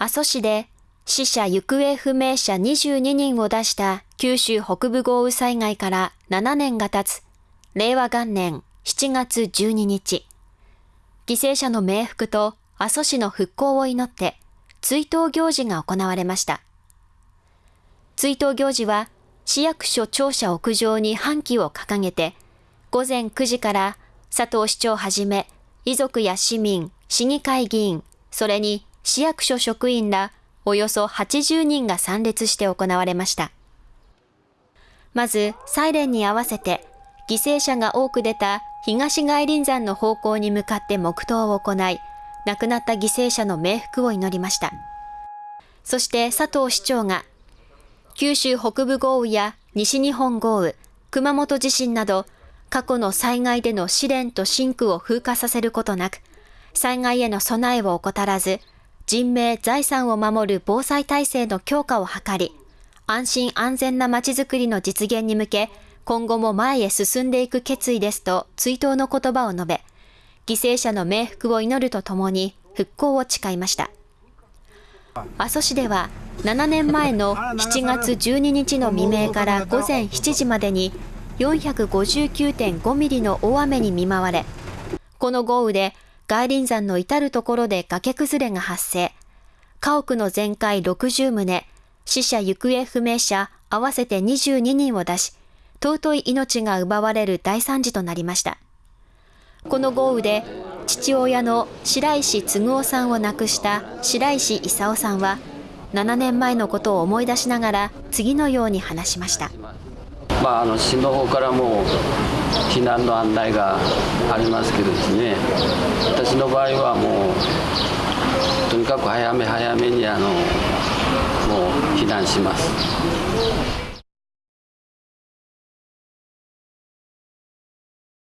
阿蘇市で死者行方不明者22人を出した九州北部豪雨災害から7年が経つ令和元年7月12日、犠牲者の冥福と阿蘇市の復興を祈って追悼行事が行われました。追悼行事は市役所庁舎屋上に半旗を掲げて午前9時から佐藤市長はじめ遺族や市民、市議会議員、それに市役所職員らおよそ80人が参列して行われました。まず、サイレンに合わせて、犠牲者が多く出た東外林山の方向に向かって黙祷を行い、亡くなった犠牲者の冥福を祈りました。そして佐藤市長が、九州北部豪雨や西日本豪雨、熊本地震など、過去の災害での試練と真空を風化させることなく、災害への備えを怠らず、人命、財産を守る防災体制の強化を図り、安心安全なまちづくりの実現に向け、今後も前へ進んでいく決意ですと追悼の言葉を述べ、犠牲者の冥福を祈るとともに復興を誓いました。阿蘇市では7年前の7月12日の未明から午前7時までに459.5ミリの大雨に見舞われ、この豪雨で外輪山の至るところで崖崩れが発生。家屋の全壊60棟、死者行方不明者合わせて22人を出し、尊い命が奪われる大惨事となりました。この豪雨で父親の白石嗣夫さんを亡くした白石勲さんは7年前のことを思い出しながら次のように話しました。まあ、あの市の方からも避難の案内がありますけどですね私の場合はもうとにかく早め早めにあのもう避難します。